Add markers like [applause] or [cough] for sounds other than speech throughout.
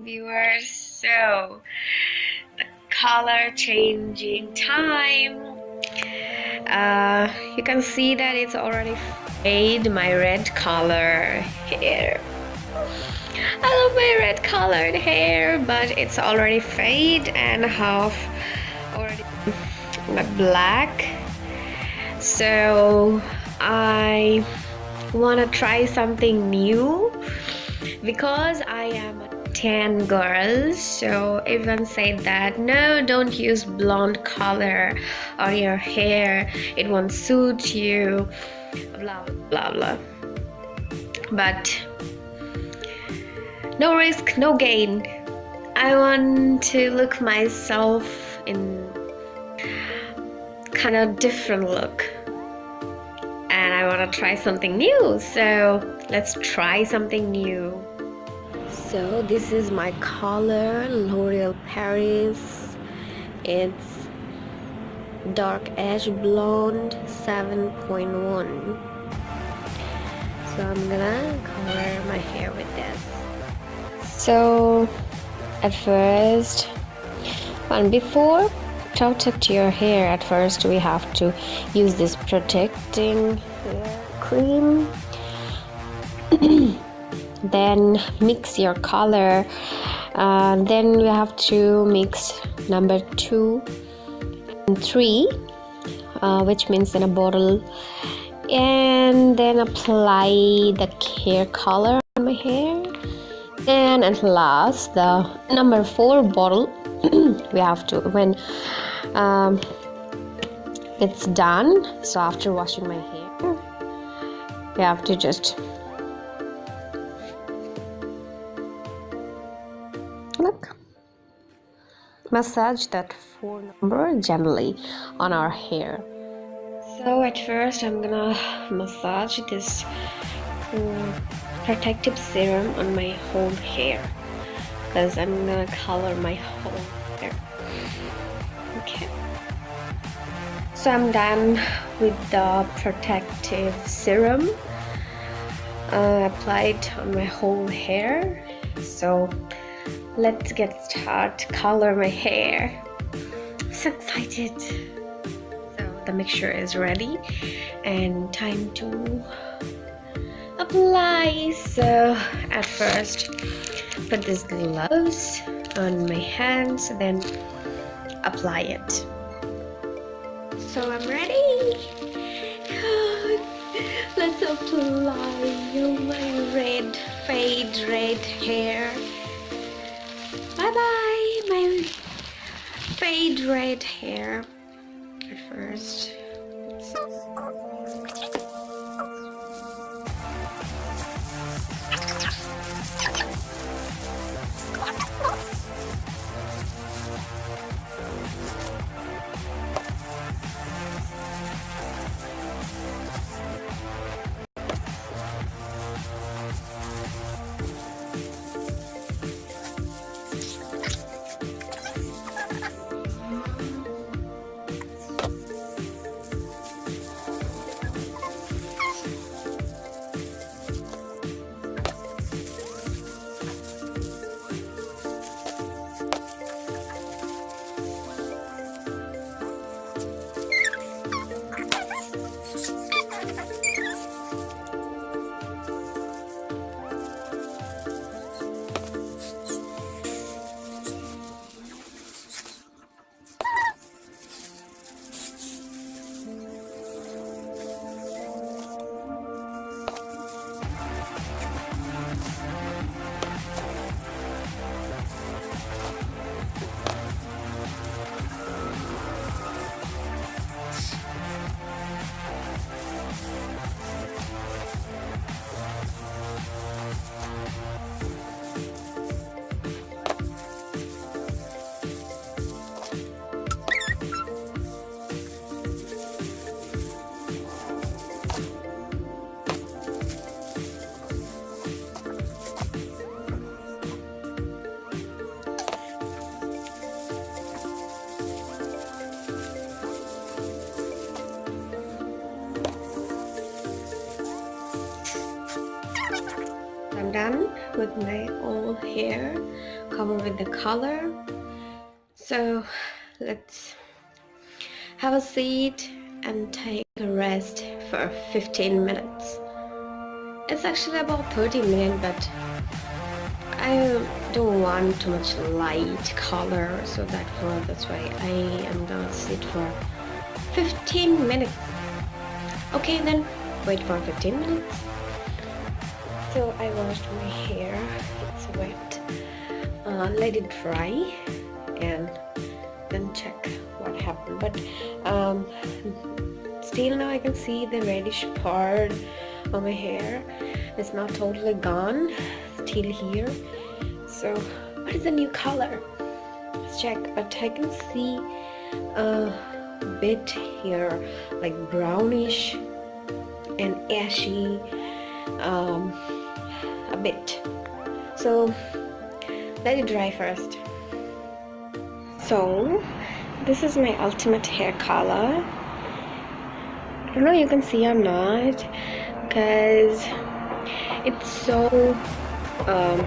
viewers. So the color changing time. Uh, you can see that it's already fade my red color hair. I love my red colored hair but it's already fade and half already black. So I want to try something new because I am a tan girls. So everyone said that no don't use blonde color on your hair. It won't suit you. Blah blah blah. But no risk no gain. I want to look myself in kind of different look. And I want to try something new. So let's try something new so this is my color L'Oreal Paris. It's dark ash blonde 7.1 so I'm gonna color my hair with this. So at first and before protect your hair. At first we have to use this protecting hair cream [clears throat] then mix your color. Uh, then we have to mix number two and three uh, which means in a bottle. And then apply the hair color on my hair. And at last the number four bottle [clears throat] we have to when um, it's done so after washing my hair we have to just massage that four number gently on our hair. So at first i'm gonna massage this um, protective serum on my whole hair because i'm gonna color my whole hair. Okay. So i'm done with the protective serum uh, applied on my whole hair. So let's get started color my hair. I'm so excited. So the mixture is ready and time to apply. So at first put these gloves on my hands then apply it. So I'm ready. [gasps] Let's apply my red fade red hair fade red hair done with my old hair cover with the color. So let's have a seat and take a rest for 15 minutes. It's actually about 30 minutes but I don't want too much light color so that for that's why I am gonna sit for 15 minutes. Okay then wait for 15 minutes so I washed my hair it's wet uh, let it dry and then check what happened. But um, still now I can see the reddish part on my hair. It's not totally gone still here. So what is the new color? Let's check but I can see a bit here like brownish and ashy um, a bit. So let it dry first. So this is my ultimate hair color. I don't know you can see or not because it's so um,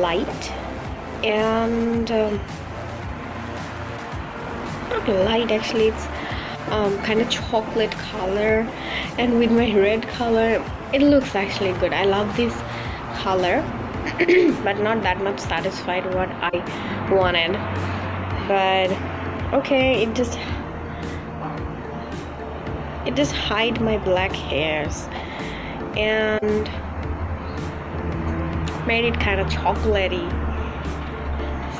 light and um, not light actually it's um, kind of chocolate color and with my red color it looks actually good. I love this color [clears throat] but not that much satisfied what I wanted. But okay it just it just hide my black hairs and made it kind of chocolatey.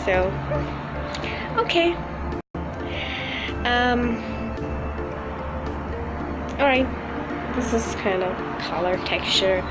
So okay. Um all right this is kind of color texture